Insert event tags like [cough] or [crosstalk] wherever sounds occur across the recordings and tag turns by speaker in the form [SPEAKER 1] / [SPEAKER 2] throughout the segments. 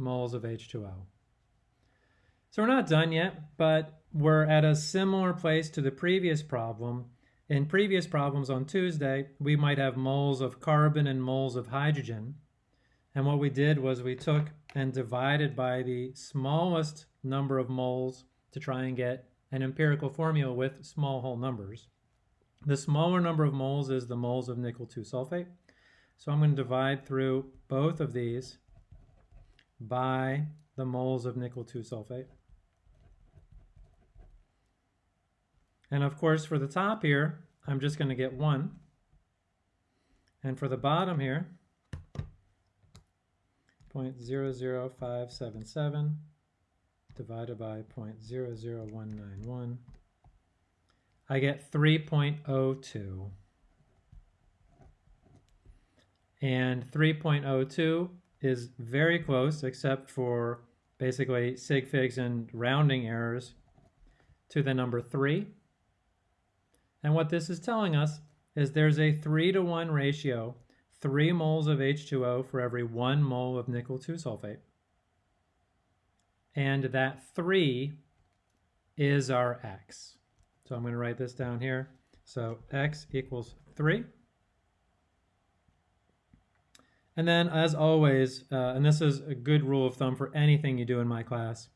[SPEAKER 1] moles of H2O. So we're not done yet, but we're at a similar place to the previous problem. In previous problems on Tuesday, we might have moles of carbon and moles of hydrogen. And what we did was we took and divided by the smallest number of moles to try and get an empirical formula with small whole numbers. The smaller number of moles is the moles of nickel 2 sulfate. So I'm going to divide through both of these by the moles of nickel 2 sulfate. And of course, for the top here, I'm just going to get 1. And for the bottom here, 0.00577 divided by 0.00191, I get 3.02. And 3.02 is very close, except for basically sig figs and rounding errors, to the number 3. And what this is telling us is there's a 3 to 1 ratio, 3 moles of H2O for every 1 mole of nickel 2 sulfate. And that 3 is our x. So I'm going to write this down here. So x equals 3. And then, as always, uh, and this is a good rule of thumb for anything you do in my class,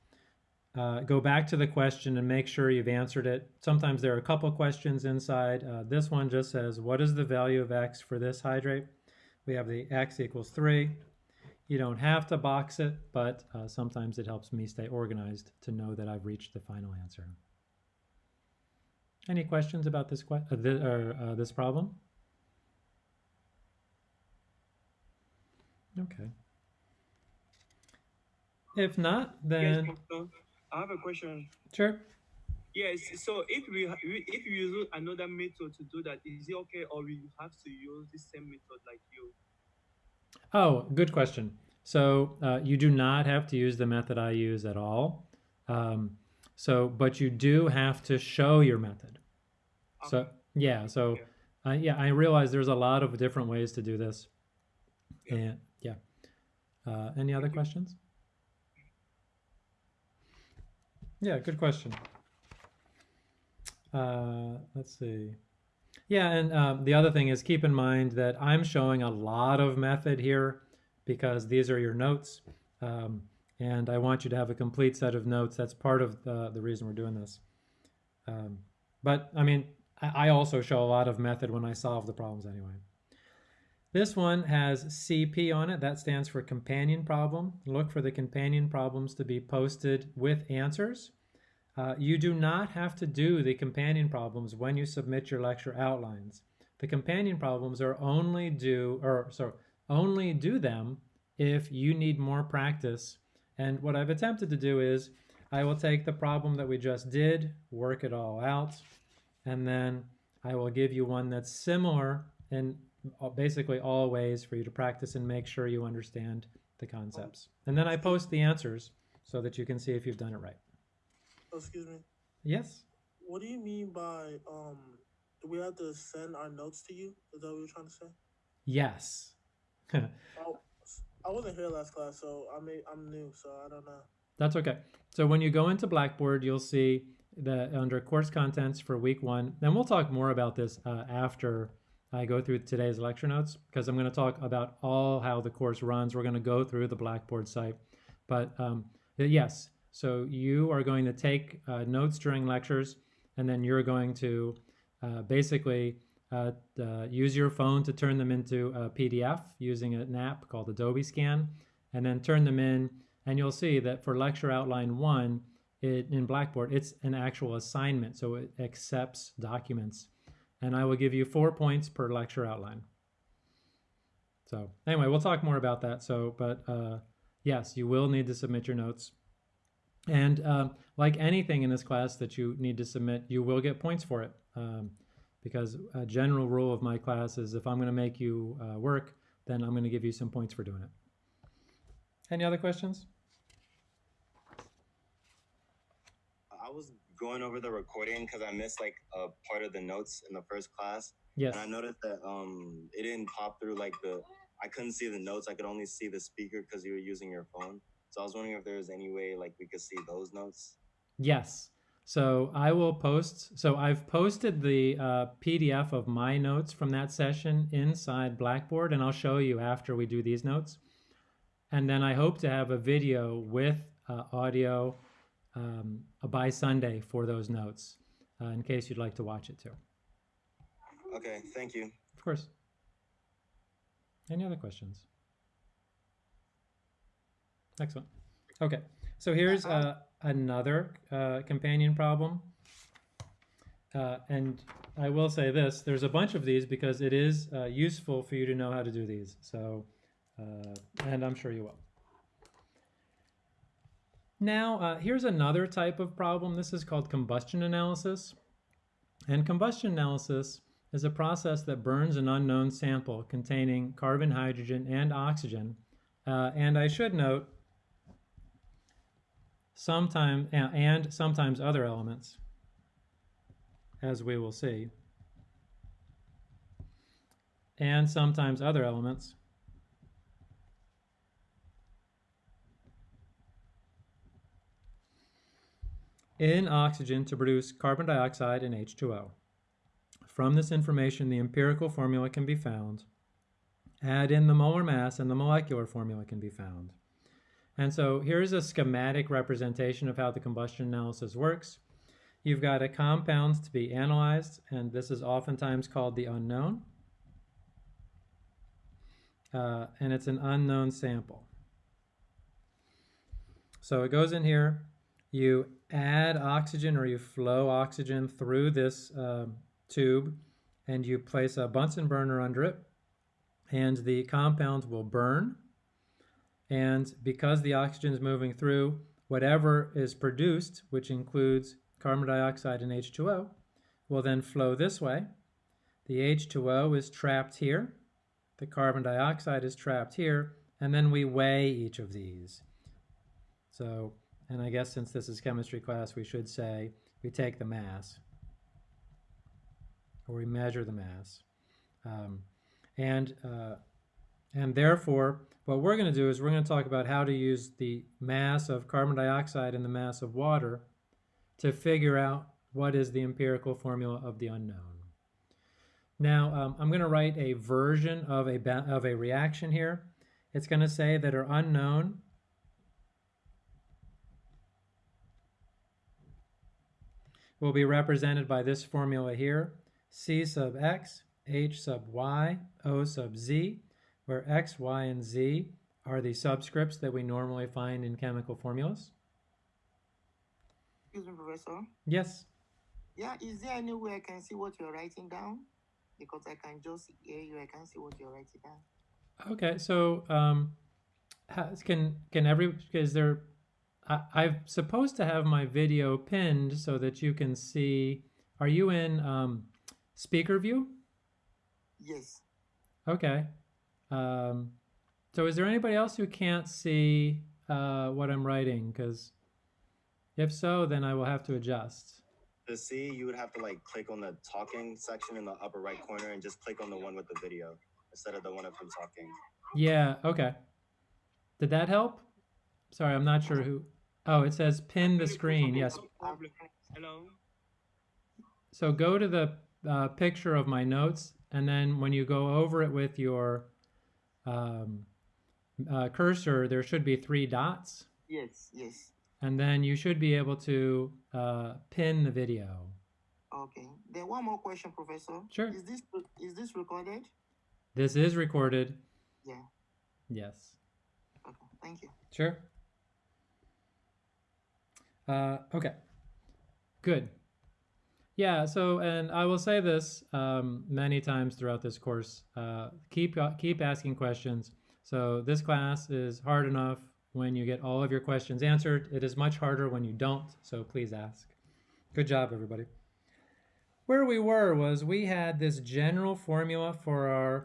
[SPEAKER 1] uh, go back to the question and make sure you've answered it. Sometimes there are a couple questions inside. Uh, this one just says, what is the value of x for this hydrate? We have the x equals 3. You don't have to box it, but uh, sometimes it helps me stay organized to know that I've reached the final answer. Any questions about this, que uh, th or, uh, this problem? Okay. If not, then...
[SPEAKER 2] Yes, I have a question.
[SPEAKER 1] Sure.
[SPEAKER 2] Yes, so if we if we use another method to do that, is it okay or we have to use the same method like you?
[SPEAKER 1] Oh, good question. So uh, you do not have to use the method I use at all. Um, so, but you do have to show your method. Okay. So yeah, so uh, yeah, I realize there's a lot of different ways to do this. Yeah. And yeah. Uh, any other questions? Yeah, good question. Uh, let's see. Yeah, and um, the other thing is keep in mind that I'm showing a lot of method here because these are your notes. Um, and I want you to have a complete set of notes. That's part of the, the reason we're doing this. Um, but I mean, I, I also show a lot of method when I solve the problems anyway. This one has CP on it. That stands for companion problem. Look for the companion problems to be posted with answers. Uh, you do not have to do the companion problems when you submit your lecture outlines. The companion problems are only due, or sorry, only do them if you need more practice. And what I've attempted to do is I will take the problem that we just did, work it all out, and then I will give you one that's similar in basically all ways for you to practice and make sure you understand the concepts. And then I post the answers so that you can see if you've done it right.
[SPEAKER 3] Oh, excuse me.
[SPEAKER 1] Yes.
[SPEAKER 3] What do you mean by um do we have to send our notes to you? Is that what you're trying to say?
[SPEAKER 1] Yes. [laughs]
[SPEAKER 3] oh, I wasn't here last class, so I may I'm new, so I don't know.
[SPEAKER 1] That's okay. So when you go into Blackboard, you'll see that under course contents for week one, and we'll talk more about this uh, after I go through today's lecture notes because I'm going to talk about all how the course runs. We're going to go through the Blackboard site. But um, yes, so you are going to take uh, notes during lectures and then you're going to uh, basically uh, uh use your phone to turn them into a PDF using an app called Adobe Scan and then turn them in and you'll see that for lecture outline one it, in Blackboard, it's an actual assignment. So it accepts documents and I will give you four points per lecture outline. So anyway, we'll talk more about that. So, but uh, yes, you will need to submit your notes. And uh, like anything in this class that you need to submit, you will get points for it. Um, because a general rule of my class is if I'm going to make you uh, work, then I'm going to give you some points for doing it. Any other questions?
[SPEAKER 4] I was going over the recording because I missed like a part of the notes in the first class.
[SPEAKER 1] Yes.
[SPEAKER 4] And I noticed that um it didn't pop through like the I couldn't see the notes. I could only see the speaker because you were using your phone. So I was wondering if there was any way like we could see those notes.
[SPEAKER 1] Yes. So I will post. So I've posted the uh, PDF of my notes from that session inside Blackboard, and I'll show you after we do these notes. And then I hope to have a video with uh, audio um, by Sunday for those notes, uh, in case you'd like to watch it too.
[SPEAKER 4] Okay, thank you.
[SPEAKER 1] Of course. Any other questions? Excellent. Okay, so here's uh, another uh, companion problem. Uh, and I will say this, there's a bunch of these because it is uh, useful for you to know how to do these. So, uh, and I'm sure you will. Now, uh, here's another type of problem. This is called combustion analysis. And combustion analysis is a process that burns an unknown sample containing carbon, hydrogen, and oxygen. Uh, and I should note, sometimes and sometimes other elements, as we will see, and sometimes other elements. In oxygen to produce carbon dioxide and H2O. From this information, the empirical formula can be found. Add in the molar mass and the molecular formula can be found. And so here's a schematic representation of how the combustion analysis works. You've got a compound to be analyzed, and this is oftentimes called the unknown. Uh, and it's an unknown sample. So it goes in here, you add oxygen or you flow oxygen through this uh, tube and you place a Bunsen burner under it and the compound will burn. And because the oxygen is moving through whatever is produced which includes carbon dioxide and H2O will then flow this way. The H2O is trapped here. The carbon dioxide is trapped here. And then we weigh each of these. So and I guess since this is chemistry class, we should say we take the mass or we measure the mass. Um, and, uh, and therefore, what we're going to do is we're going to talk about how to use the mass of carbon dioxide and the mass of water to figure out what is the empirical formula of the unknown. Now, um, I'm going to write a version of a, of a reaction here. It's going to say that our unknown will be represented by this formula here, C sub x, H sub y, O sub z, where x, y, and z are the subscripts that we normally find in chemical formulas.
[SPEAKER 5] Excuse me, Professor.
[SPEAKER 1] Yes.
[SPEAKER 5] Yeah, is there any way I can see what you're writing down? Because I can just hear you, I can't see what you're writing down.
[SPEAKER 1] Okay, so um, has, can can every is there? I, I'm supposed to have my video pinned so that you can see. Are you in um, speaker view?
[SPEAKER 5] Yes.
[SPEAKER 1] Okay. Um, so is there anybody else who can't see uh, what I'm writing? Because if so, then I will have to adjust.
[SPEAKER 4] To see, you would have to like click on the talking section in the upper right corner and just click on the one with the video instead of the one of him talking.
[SPEAKER 1] Yeah, okay. Did that help? Sorry, I'm not sure who. Oh, it says pin the screen. Yes.
[SPEAKER 2] Hello.
[SPEAKER 1] So go to the uh, picture of my notes, and then when you go over it with your um, uh, cursor, there should be three dots,
[SPEAKER 5] Yes, yes.
[SPEAKER 1] and then you should be able to uh, pin the video.
[SPEAKER 5] Okay. Then one more question, Professor.
[SPEAKER 1] Sure.
[SPEAKER 5] Is this is this recorded?
[SPEAKER 1] This is recorded.
[SPEAKER 5] Yeah.
[SPEAKER 1] Yes.
[SPEAKER 5] Okay. Thank you.
[SPEAKER 1] Sure. Uh, okay. Good. Yeah. So, and I will say this um, many times throughout this course. Uh, keep keep asking questions. So this class is hard enough when you get all of your questions answered. It is much harder when you don't. So please ask. Good job, everybody. Where we were was we had this general formula for our